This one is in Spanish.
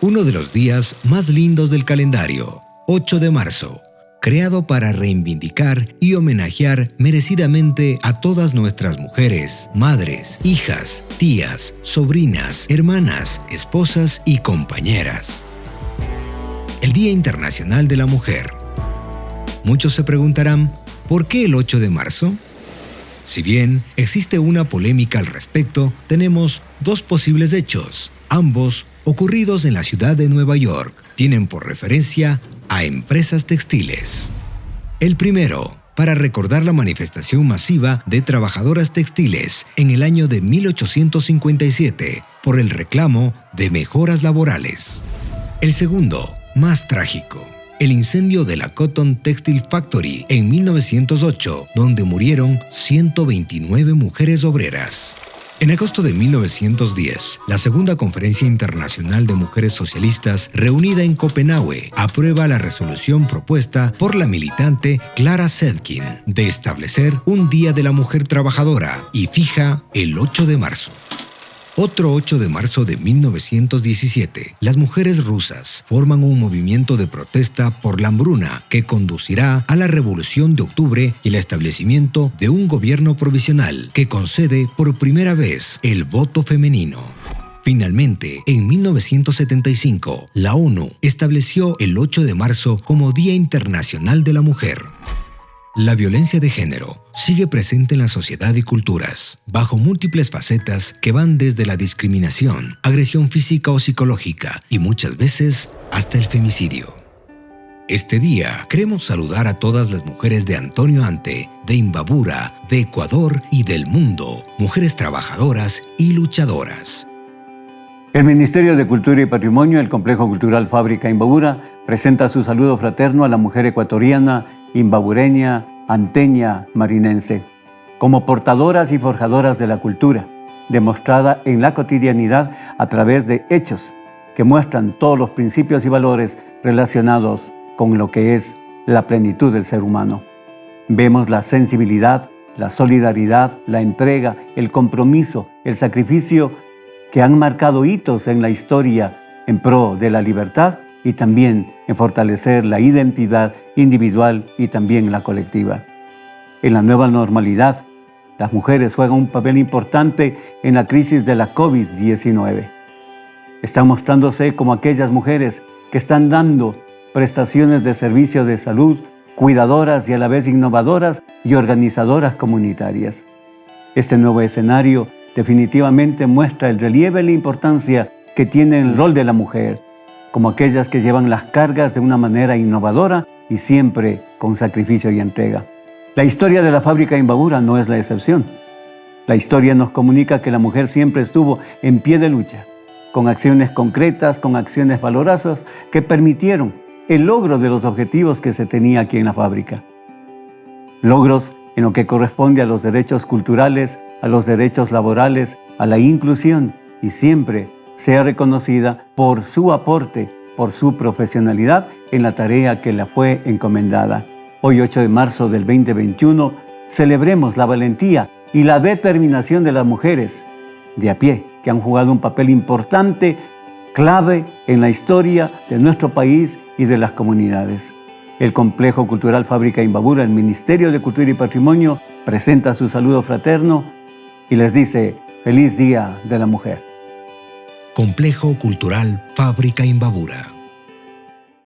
uno de los días más lindos del calendario, 8 de marzo, creado para reivindicar y homenajear merecidamente a todas nuestras mujeres, madres, hijas, tías, sobrinas, hermanas, esposas y compañeras. El Día Internacional de la Mujer. Muchos se preguntarán, ¿por qué el 8 de marzo? Si bien existe una polémica al respecto, tenemos dos posibles hechos, ambos ocurridos en la ciudad de Nueva York. Tienen por referencia a empresas textiles. El primero, para recordar la manifestación masiva de trabajadoras textiles en el año de 1857 por el reclamo de mejoras laborales. El segundo, más trágico, el incendio de la Cotton Textile Factory en 1908, donde murieron 129 mujeres obreras. En agosto de 1910, la Segunda Conferencia Internacional de Mujeres Socialistas, reunida en Copenhague, aprueba la resolución propuesta por la militante Clara Sedkin de establecer un Día de la Mujer Trabajadora y fija el 8 de marzo. Otro 8 de marzo de 1917, las mujeres rusas forman un movimiento de protesta por la hambruna que conducirá a la Revolución de Octubre y el establecimiento de un gobierno provisional que concede por primera vez el voto femenino. Finalmente, en 1975, la ONU estableció el 8 de marzo como Día Internacional de la Mujer. La violencia de género sigue presente en la sociedad y culturas, bajo múltiples facetas que van desde la discriminación, agresión física o psicológica y muchas veces hasta el femicidio. Este día queremos saludar a todas las mujeres de Antonio Ante, de Imbabura, de Ecuador y del mundo, mujeres trabajadoras y luchadoras. El Ministerio de Cultura y Patrimonio, el Complejo Cultural Fábrica Imbabura, presenta su saludo fraterno a la mujer ecuatoriana imbabureña, anteña, marinense, como portadoras y forjadoras de la cultura, demostrada en la cotidianidad a través de hechos que muestran todos los principios y valores relacionados con lo que es la plenitud del ser humano. Vemos la sensibilidad, la solidaridad, la entrega, el compromiso, el sacrificio que han marcado hitos en la historia en pro de la libertad y también en fortalecer la identidad individual y también la colectiva. En la nueva normalidad, las mujeres juegan un papel importante en la crisis de la COVID-19. Están mostrándose como aquellas mujeres que están dando prestaciones de servicio de salud, cuidadoras y a la vez innovadoras y organizadoras comunitarias. Este nuevo escenario definitivamente muestra el relieve y la importancia que tiene el rol de la mujer como aquellas que llevan las cargas de una manera innovadora y siempre con sacrificio y entrega. La historia de la fábrica Imbabura no es la excepción. La historia nos comunica que la mujer siempre estuvo en pie de lucha, con acciones concretas, con acciones valorosas que permitieron el logro de los objetivos que se tenía aquí en la fábrica. Logros en lo que corresponde a los derechos culturales, a los derechos laborales, a la inclusión y siempre sea reconocida por su aporte, por su profesionalidad en la tarea que le fue encomendada. Hoy 8 de marzo del 2021 celebremos la valentía y la determinación de las mujeres de a pie que han jugado un papel importante, clave en la historia de nuestro país y de las comunidades. El Complejo Cultural Fábrica Imbabura, el Ministerio de Cultura y Patrimonio, presenta su saludo fraterno y les dice, feliz Día de la Mujer. Complejo Cultural Fábrica Imbabura.